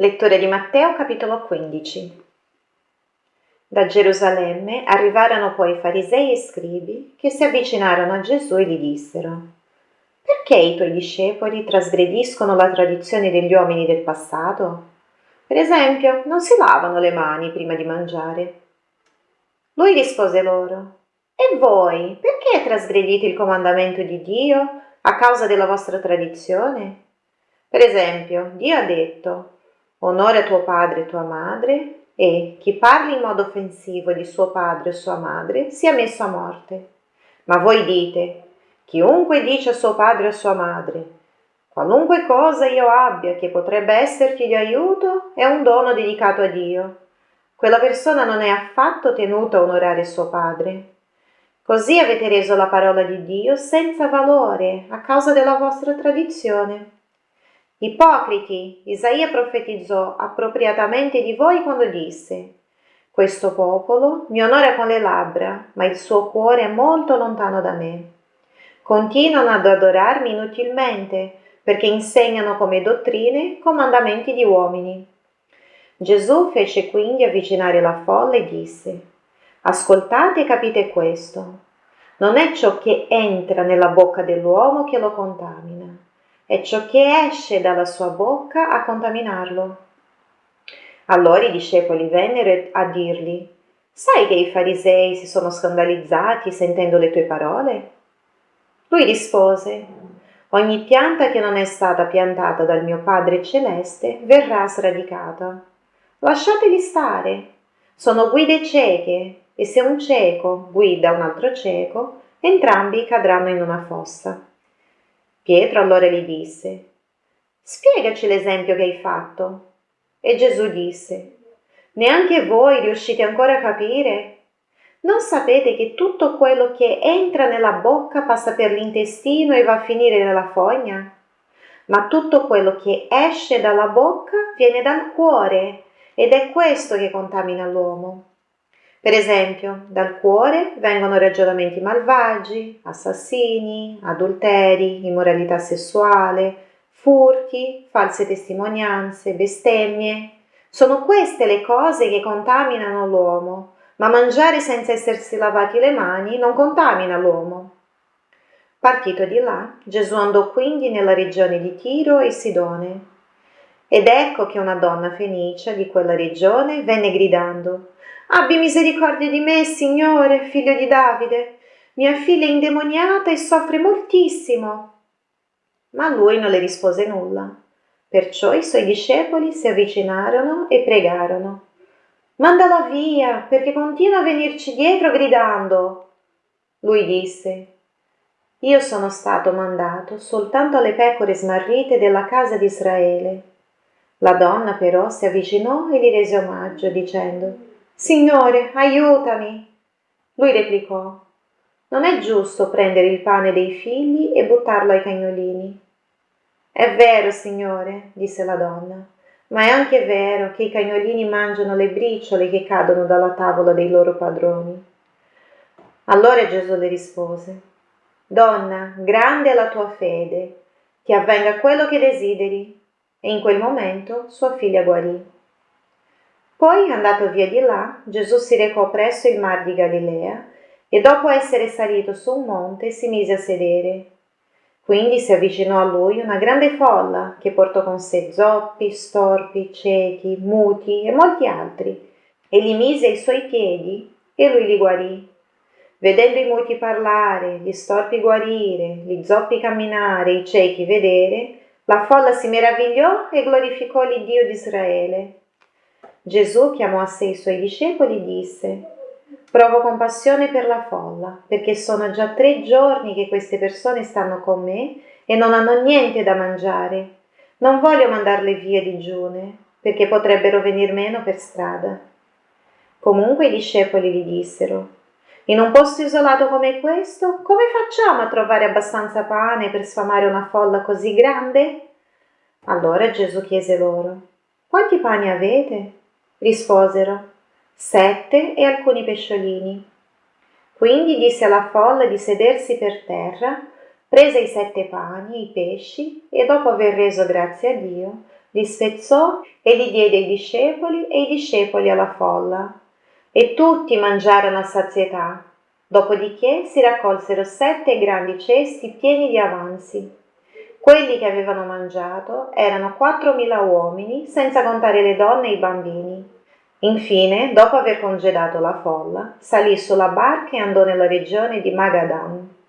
Lettura di Matteo capitolo 15. Da Gerusalemme arrivarono poi farisei e scribi che si avvicinarono a Gesù e gli dissero Perché i tuoi discepoli trasgrediscono la tradizione degli uomini del passato? Per esempio, non si lavano le mani prima di mangiare. Lui rispose loro E voi, perché trasgredite il comandamento di Dio a causa della vostra tradizione? Per esempio, Dio ha detto onora tuo padre e tua madre, e chi parli in modo offensivo di suo padre o sua madre sia messo a morte. Ma voi dite, chiunque dice a suo padre o sua madre, qualunque cosa io abbia che potrebbe esserti di aiuto, è un dono dedicato a Dio. Quella persona non è affatto tenuta a onorare suo padre. Così avete reso la parola di Dio senza valore a causa della vostra tradizione. Ipocriti, Isaia profetizzò appropriatamente di voi quando disse questo popolo mi onora con le labbra, ma il suo cuore è molto lontano da me. Continuano ad adorarmi inutilmente, perché insegnano come dottrine comandamenti di uomini. Gesù fece quindi avvicinare la folla e disse Ascoltate e capite questo. Non è ciò che entra nella bocca dell'uomo che lo contamina è ciò che esce dalla sua bocca a contaminarlo. Allora i discepoli vennero a dirgli, sai che i farisei si sono scandalizzati sentendo le tue parole? Lui rispose, ogni pianta che non è stata piantata dal mio Padre Celeste verrà sradicata. Lasciateli stare, sono guide cieche e se un cieco guida un altro cieco, entrambi cadranno in una fossa. Pietro allora gli disse, Spiegaci l'esempio che hai fatto. E Gesù disse, Neanche voi riuscite ancora a capire? Non sapete che tutto quello che entra nella bocca passa per l'intestino e va a finire nella fogna? Ma tutto quello che esce dalla bocca viene dal cuore ed è questo che contamina l'uomo. Per esempio, dal cuore vengono ragionamenti malvagi, assassini, adulteri, immoralità sessuale, furti, false testimonianze, bestemmie. Sono queste le cose che contaminano l'uomo, ma mangiare senza essersi lavati le mani non contamina l'uomo. Partito di là, Gesù andò quindi nella regione di Tiro e Sidone. Ed ecco che una donna fenicia di quella regione venne gridando Abbi misericordia di me, Signore, figlio di Davide. Mia figlia è indemoniata e soffre moltissimo. Ma lui non le rispose nulla. Perciò i suoi discepoli si avvicinarono e pregarono. Mandala via, perché continua a venirci dietro gridando. Lui disse, Io sono stato mandato soltanto alle pecore smarrite della casa di Israele. La donna però si avvicinò e gli rese omaggio, dicendo, Signore, aiutami. Lui replicò, non è giusto prendere il pane dei figli e buttarlo ai cagnolini. È vero, Signore, disse la donna, ma è anche vero che i cagnolini mangiano le briciole che cadono dalla tavola dei loro padroni. Allora Gesù le rispose, Donna, grande è la tua fede, ti avvenga quello che desideri. E in quel momento sua figlia guarì. Poi, andato via di là, Gesù si recò presso il mar di Galilea e dopo essere salito su un monte si mise a sedere. Quindi si avvicinò a lui una grande folla che portò con sé zoppi, storpi, ciechi, muti e molti altri, e li mise ai suoi piedi e lui li guarì. Vedendo i muti parlare, gli storpi guarire, gli zoppi camminare, i ciechi vedere, la folla si meravigliò e glorificò l'Iddio di Israele Gesù chiamò a sé i suoi discepoli e disse, Provo compassione per la folla, perché sono già tre giorni che queste persone stanno con me e non hanno niente da mangiare. Non voglio mandarle via digiune, perché potrebbero venir meno per strada. Comunque i discepoli gli dissero, in un posto isolato come questo, come facciamo a trovare abbastanza pane per sfamare una folla così grande? Allora Gesù chiese loro, quanti pani avete? Risposero, sette e alcuni pesciolini. Quindi disse alla folla di sedersi per terra, prese i sette pani, i pesci, e dopo aver reso grazie a Dio, li spezzò e li diede ai discepoli e i discepoli alla folla. E tutti mangiarono a sazietà. Dopodiché si raccolsero sette grandi cesti pieni di avanzi. Quelli che avevano mangiato erano quattromila uomini, senza contare le donne e i bambini. Infine, dopo aver congedato la folla, salì sulla barca e andò nella regione di Magadan.